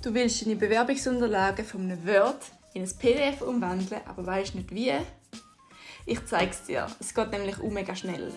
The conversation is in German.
Du willst deine Bewerbungsunterlagen von einem Word in ein PDF umwandeln, aber weißt nicht wie? Ich zeige es dir. Es geht nämlich mega schnell.